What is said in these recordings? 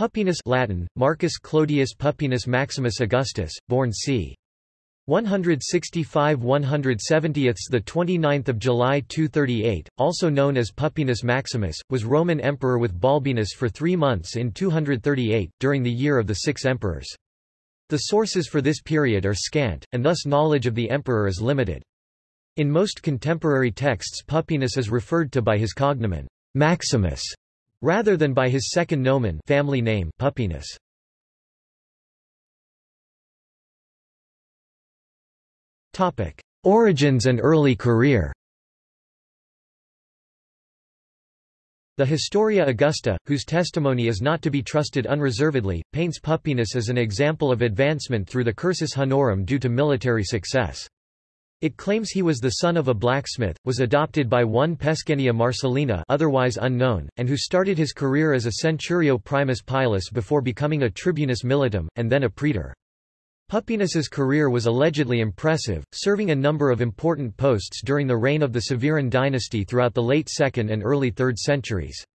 Pupienus Latin, Marcus Clodius Pupienus Maximus Augustus, born c. 165 170 the 29th of July 238, also known as Pupienus Maximus, was Roman emperor with Balbinus for 3 months in 238 during the year of the 6 emperors. The sources for this period are scant and thus knowledge of the emperor is limited. In most contemporary texts Pupienus is referred to by his cognomen Maximus rather than by his second nomen family name Pupienus. Topic: Origins and early career. The Historia Augusta, whose testimony is not to be trusted unreservedly, paints Pupienus as an example of advancement through the cursus honorum due to military success. It claims he was the son of a blacksmith, was adopted by one Pescennia Marcellina otherwise unknown, and who started his career as a centurio primus pilus before becoming a tribunus militum, and then a praetor. Pupienus's career was allegedly impressive, serving a number of important posts during the reign of the Severan dynasty throughout the late 2nd and early 3rd centuries.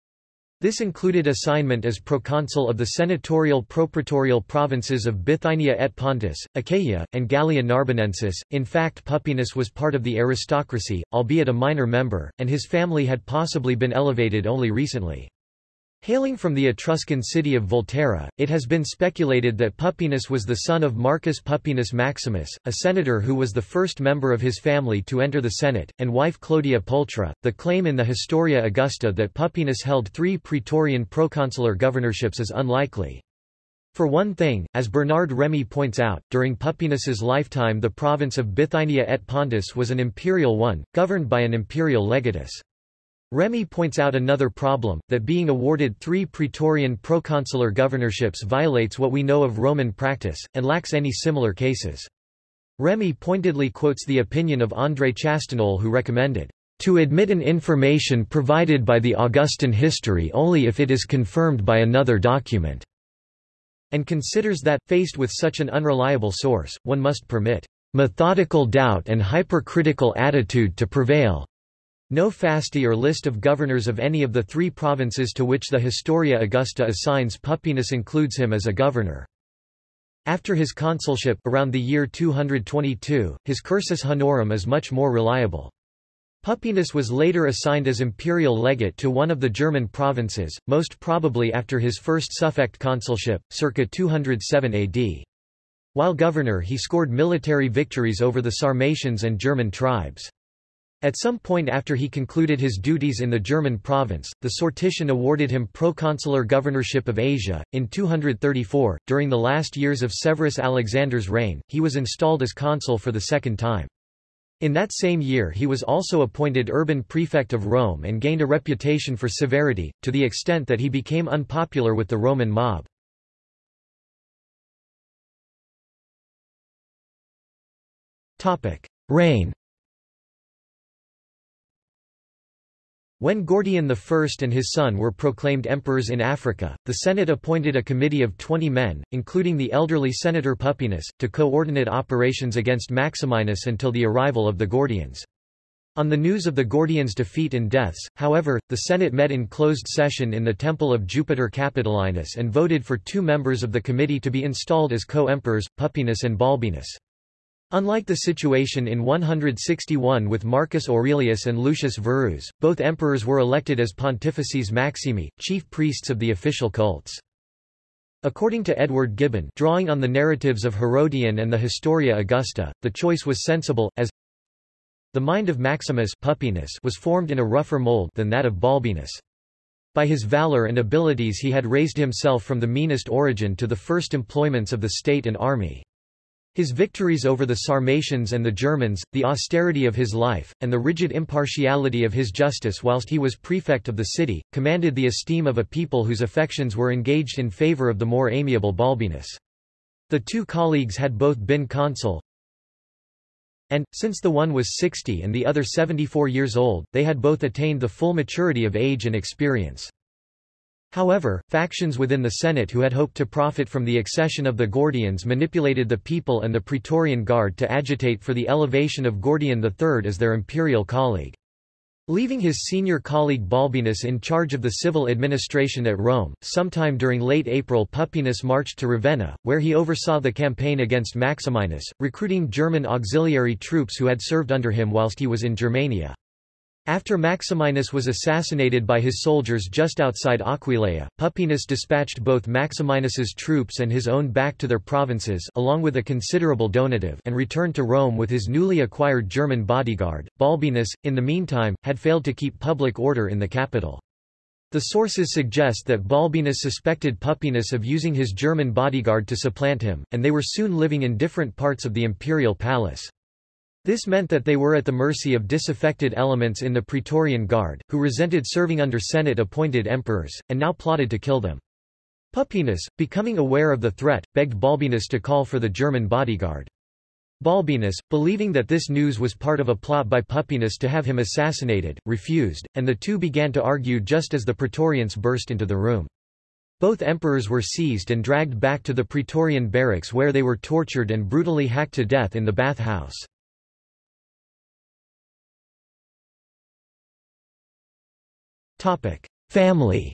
This included assignment as proconsul of the senatorial propraetorial provinces of Bithynia et Pontus, Achaia, and Gallia Narbonensis. In fact Pupienus was part of the aristocracy, albeit a minor member, and his family had possibly been elevated only recently. Hailing from the Etruscan city of Volterra, it has been speculated that Pupienus was the son of Marcus Pupienus Maximus, a senator who was the first member of his family to enter the Senate, and wife Clodia Pulchra. The claim in the Historia Augusta that Pupienus held three praetorian proconsular governorships is unlikely. For one thing, as Bernard Remy points out, during Pupienus's lifetime the province of Bithynia et Pontus was an imperial one, governed by an imperial legatus. Remy points out another problem, that being awarded three Praetorian proconsular governorships violates what we know of Roman practice, and lacks any similar cases. Remy pointedly quotes the opinion of André Chastagnol who recommended, "...to admit an information provided by the Augustan history only if it is confirmed by another document." and considers that, faced with such an unreliable source, one must permit methodical doubt and hypercritical attitude to prevail. No fasti or list of governors of any of the three provinces to which the Historia Augusta assigns Pupienus includes him as a governor. After his consulship around the year 222, his cursus honorum is much more reliable. Pupienus was later assigned as imperial legate to one of the German provinces, most probably after his first suffect consulship, circa 207 AD. While governor he scored military victories over the Sarmatians and German tribes. At some point after he concluded his duties in the German province, the sortition awarded him proconsular governorship of Asia. In 234, during the last years of Severus Alexander's reign, he was installed as consul for the second time. In that same year he was also appointed urban prefect of Rome and gained a reputation for severity, to the extent that he became unpopular with the Roman mob. Reign When Gordian I and his son were proclaimed emperors in Africa, the Senate appointed a committee of 20 men, including the elderly Senator Pupienus, to coordinate operations against Maximinus until the arrival of the Gordians. On the news of the Gordians' defeat and deaths, however, the Senate met in closed session in the Temple of Jupiter Capitolinus and voted for two members of the committee to be installed as co-emperors, Pupienus and Balbinus. Unlike the situation in 161 with Marcus Aurelius and Lucius Verus, both emperors were elected as pontifices maximi, chief priests of the official cults. According to Edward Gibbon drawing on the narratives of Herodian and the Historia Augusta, the choice was sensible, as the mind of Maximus Pupienus was formed in a rougher mold than that of Balbinus. By his valor and abilities he had raised himself from the meanest origin to the first employments of the state and army. His victories over the Sarmatians and the Germans, the austerity of his life, and the rigid impartiality of his justice whilst he was prefect of the city, commanded the esteem of a people whose affections were engaged in favour of the more amiable Balbinus. The two colleagues had both been consul, and, since the one was 60 and the other 74 years old, they had both attained the full maturity of age and experience. However, factions within the Senate who had hoped to profit from the accession of the Gordians manipulated the people and the Praetorian Guard to agitate for the elevation of Gordian III as their imperial colleague. Leaving his senior colleague Balbinus in charge of the civil administration at Rome, sometime during late April Pupienus marched to Ravenna, where he oversaw the campaign against Maximinus, recruiting German auxiliary troops who had served under him whilst he was in Germania. After Maximinus was assassinated by his soldiers just outside Aquileia, Pupienus dispatched both Maximinus's troops and his own back to their provinces along with a considerable donative and returned to Rome with his newly acquired German bodyguard. Balbinus, in the meantime, had failed to keep public order in the capital. The sources suggest that Balbinus suspected Pupienus of using his German bodyguard to supplant him, and they were soon living in different parts of the imperial palace. This meant that they were at the mercy of disaffected elements in the Praetorian Guard, who resented serving under Senate-appointed emperors, and now plotted to kill them. Pupienus, becoming aware of the threat, begged Balbinus to call for the German bodyguard. Balbinus, believing that this news was part of a plot by Pupienus to have him assassinated, refused, and the two began to argue just as the Praetorians burst into the room. Both emperors were seized and dragged back to the Praetorian barracks where they were tortured and brutally hacked to death in the bath Family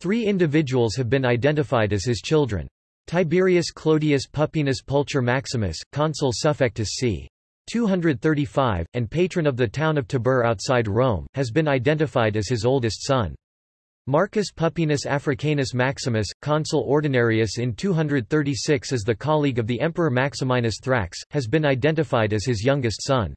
Three individuals have been identified as his children. Tiberius Clodius Pupienus Pulcher Maximus, consul suffectus c. 235, and patron of the town of Tibur outside Rome, has been identified as his oldest son. Marcus Pupienus Africanus Maximus, consul ordinarius in 236 as the colleague of the emperor Maximinus Thrax, has been identified as his youngest son.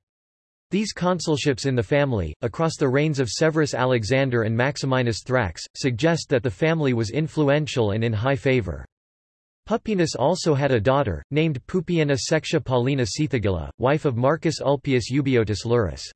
These consulships in the family, across the reigns of Severus Alexander and Maximinus Thrax, suggest that the family was influential and in high favor. Pupienus also had a daughter, named Pupiena Sextia Paulina Cethegilla, wife of Marcus Ulpius Eubiotus Leurus.